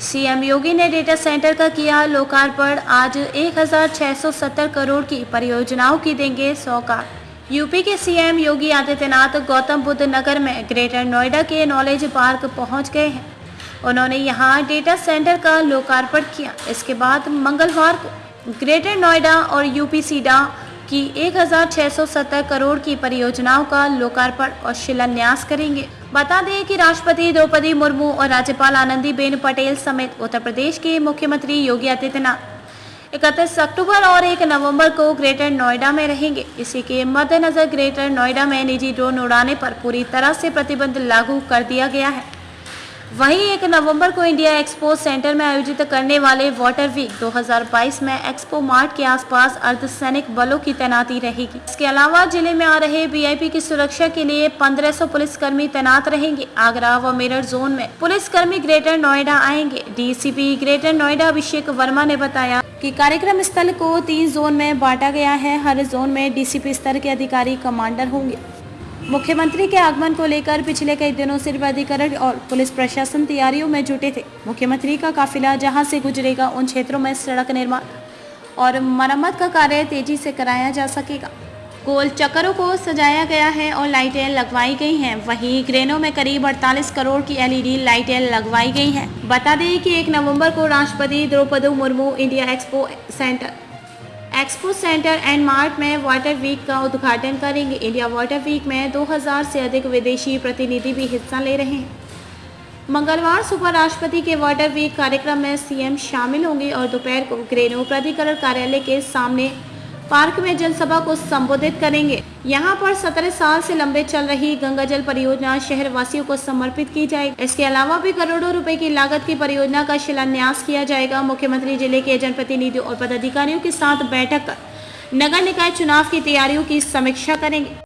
CM योगी ने data centre का किया लोकार्पण। आज 1670 करोड़ की परियोजनाओं की देंगे सौगात। यूपी के सीएम योगी आदित्यनाथ गौतम बुद्ध नगर में ग्रेटर नोएडा के नॉलेज पार्क पहुँच गए हैं। उन्होंने यहाँ डेटा सेंटर का लोकार्पण किया। इसके बाद मंगलवार को ग्रेटर नोएडा और यूपी सीडा की 1670 करोड़ की परियोजनाओं का लोकार्पण और शिलान्यास करेंगे। बता दें कि राष्ट्रपति द्रौपदी मुर्मू और राज्यपाल आनंदीबेन पटेल समेत उत्तर प्रदेश के मुख्यमंत्री योगी आदित्यनाथ। इकतीस अक्टूबर और एक नवंबर को ग्रेटर नोएडा में रहेंगे। इसी के मद्देनजर ग्रेटर नोएडा में निजी ड्रोन उड़ाने पर पूरी तरह से प्रतिबंध लागू कर दिया गया है। वहीं एक नवंबर को इंडिया एक्सपो सेंटर में आयोजित करने वाले वाटर वीक 2022 में एक्सपो मार्ट के आसपास अर्धसैनिक बलों की तैनाती रहेगी। इसके अलावा ज़िले में आ रहे वीआईपी की सुरक्षा के लिए 1500 पुलिसकर्मी तैनात रहेंगे। आगरा व मेरठ जोन में पुलिसकर्मी ग्रेटर नोएडा आएँगे। डीसीपी ग्रेटर नोएडा अभिषेक वर्मा ने बताया कि कार्यक्रम स्थल को तीन जोन में बांटा गया है। हर जोन में डीसीपी स्तर के अधिकारी कमांडर होंगे। मुख्यमंत्री के आगमन को लेकर पिछले कई दिनों से अधिकरण और पुलिस प्रशासन तैयारियों में जुटे थे। मुख्यमंत्री का काफिला जहाँ से गुजरेगा, उन क्षेत्रों में सड़क निर्माण और मरम्मत का कार्य तेज़ी से कराया जा सकेगा। गोल चक्करों को सजाया गया है और लाइटें लगवाई गई हैं। वहीं ग्रेनों में करीब 48 करोड़ की एलईडी लाइटें लगवाई गई हैं। बता दें कि 1 नवंबर को राष्ट्रपति Droupadi Murmu India Expo Centre Expo Centre and Mart में वाटर वीक का उद्घाटन करेंगे। इंडिया वाटर वीक में 2000 से अधिक विदेशी प्रतिनिधि भी हिस्सा ले रहे हैं। मंगलवार सुबह राष्ट्रपति के वाटर वीक कार्यक्रम में सीएम शामिल होंगे और दोपहर को ग्रेनो प्राधिकरण कार्यालय के सामने पार्क में जनसभा को संबोधित करेंगे। यहाँ पर सत्रह साल से लंबे चल रही गंगा जल परियोजना शहर वासियों को समर्पित की जाएगी। इसके अलावा भी करोड़ों रुपए की लागत की परियोजना का शिलान्यास किया जाएगा। मुख्यमंत्री ज़िले के जनप्रतिनिधियों और पदाधिकारियों के साथ बैठक कर नगर निकाय चुनाव की तैयारियों की समीक्षा करेंगे।